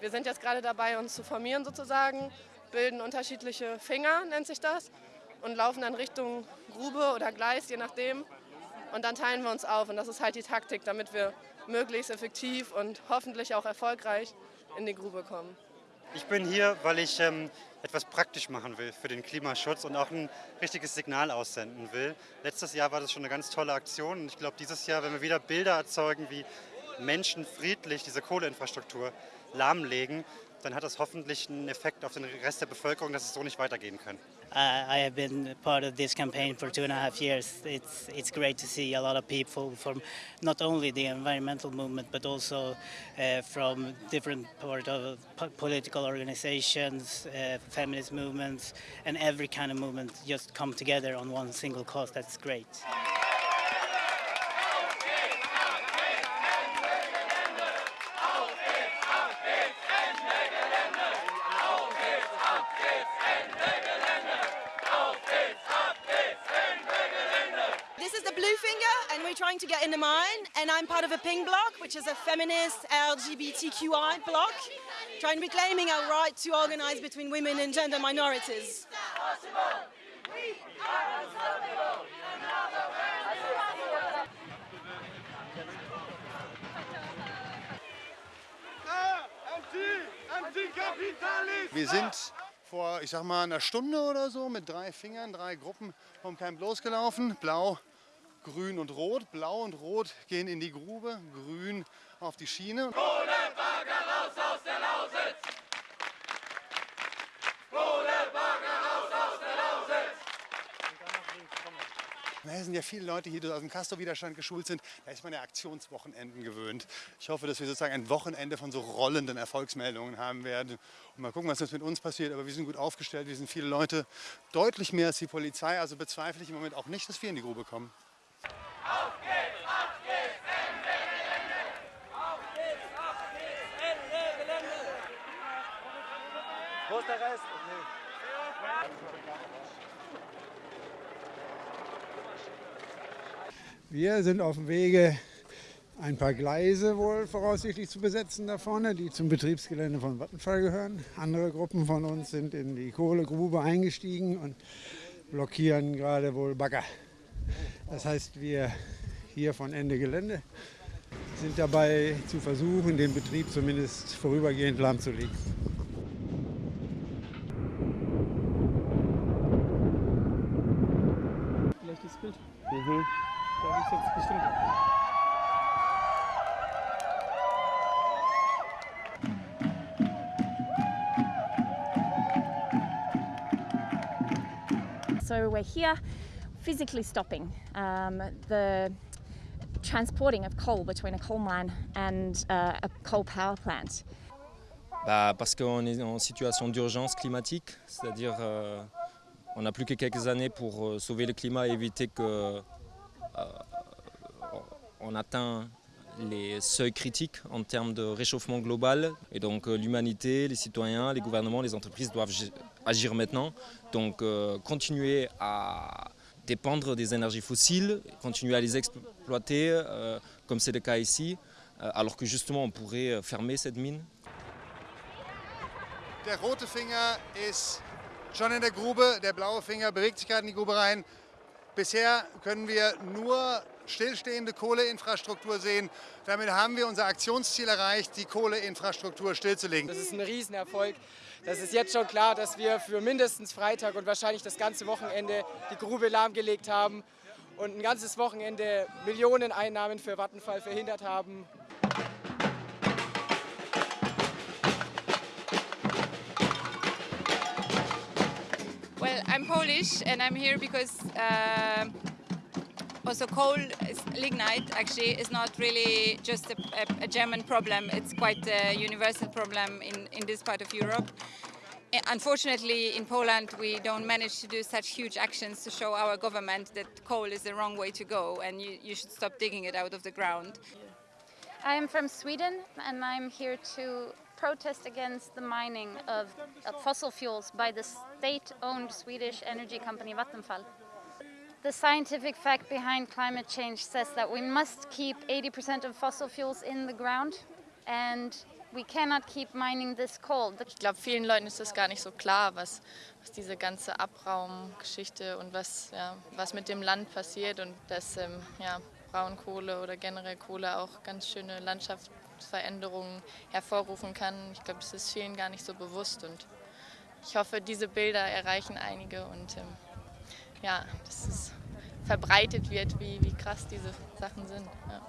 Wir sind jetzt gerade dabei, uns zu formieren sozusagen, bilden unterschiedliche Finger, nennt sich das, und laufen dann Richtung Grube oder Gleis, je nachdem. Und dann teilen wir uns auf und das ist halt die Taktik, damit wir möglichst effektiv und hoffentlich auch erfolgreich in die Grube kommen. Ich bin hier, weil ich ähm, etwas praktisch machen will für den Klimaschutz und auch ein richtiges Signal aussenden will. Letztes Jahr war das schon eine ganz tolle Aktion und ich glaube, dieses Jahr, wenn wir wieder Bilder erzeugen, wie Menschen friedlich diese Kohleinfrastruktur lahmlegen, dann hat das hoffentlich einen Effekt auf den Rest der Bevölkerung, dass es so nicht weitergehen kann. Uh, I have been part of this campaign for two and a half years. It's it's great to see a lot of people from not only the environmental movement but also uh, from different part of political organizations, uh, feminist movements, and every kind of movement just come together on one single cause. That's great. Trying to get in the mine, and I'm part of a Pink Bloc, which is a feminist LGBTQI bloc, trying reclaiming our right to organize between women and gender minorities. Wir sind vor, ich sag mal, einer Stunde oder so mit drei Fingern, drei Gruppen vom Camp losgelaufen. Blau, Grün und Rot. Blau und Rot gehen in die Grube, Grün auf die Schiene. Kohlebagger raus aus der Lausitz! Kohlebagger raus aus der Lausitz! Es sind ja viele Leute hier, die aus dem Castor-Widerstand geschult sind. Da ist man ja Aktionswochenenden gewöhnt. Ich hoffe, dass wir sozusagen ein Wochenende von so rollenden Erfolgsmeldungen haben werden. Und mal gucken, was jetzt mit uns passiert. Aber wir sind gut aufgestellt, wir sind viele Leute, deutlich mehr als die Polizei. Also bezweifle ich im Moment auch nicht, dass wir in die Grube kommen. Wo ist der Rest? Wir sind auf dem Wege, ein paar Gleise wohl voraussichtlich zu besetzen da vorne, die zum Betriebsgelände von Vattenfall gehören. Andere Gruppen von uns sind in die Kohlegrube eingestiegen und blockieren gerade wohl Bagger. Das heißt, wir hier von Ende Gelände sind dabei zu versuchen, den Betrieb zumindest vorübergehend lahmzulegen. Vielleicht das Bild. Mhm. Da ist jetzt bestimmt. So we're here physically stopping um, the transporting of coal between a coal mine and uh, a coal power plant. Bah, parce qu'on est en situation d'urgence climatique, c'est-à-dire euh, on n'a plus que quelques années pour euh, sauver le climat et éviter que euh, atteint les seuils critiques en termes de réchauffement global. Et donc euh, l'humanité, les citoyens, les gouvernements, les entreprises doivent agir maintenant. Donc continuer à dépendre des énergies fossiles, continuer à les exploiter, euh, comme c'est le cas ici, euh, alors que justement on pourrait fermer cette mine. Der rote Finger ist schon in der Grube, der blaue Finger bewegt sich gerade in die Grube rein. Bisher können wir nur stillstehende Kohleinfrastruktur sehen. Damit haben wir unser Aktionsziel erreicht, die Kohleinfrastruktur stillzulegen. Das ist ein Riesenerfolg. Das ist jetzt schon klar, dass wir für mindestens Freitag und wahrscheinlich das ganze Wochenende die Grube lahmgelegt haben und ein ganzes Wochenende Millionen Einnahmen für Vattenfall verhindert haben. Well, I'm Polish and I'm here because uh, also coal, lignite actually is not really just a, a, German problem, it's quite a universal problem in, in this part of Europe. Eh, unfortunately, in Poland, we don't manage to do such huge actions to show our government that coal is the wrong way to go and you, you should stop digging it out of the ground. I'm from Sweden and I'm here to protest against the mining of, of fossil fuels by the state-owned Swedish energy company Vattenfall. The scientific fact behind climate change says that we must keep 80% of fossil fuels in the ground and we cannot keep mining this coal. Ich glaube, vielen Leuten ist das gar nicht so klar, was, was diese ganze Abraumgeschichte und was, ja, was mit dem Land passiert und dass ähm, ja, Braunkohle oder generell Kohle auch ganz schöne Landschaftsveränderungen hervorrufen kann. Ich glaube, das ist vielen gar nicht so bewusst und ich hoffe, diese Bilder erreichen einige und ähm, ja, dass es verbreitet wird, wie, wie krass diese Sachen sind. Ja.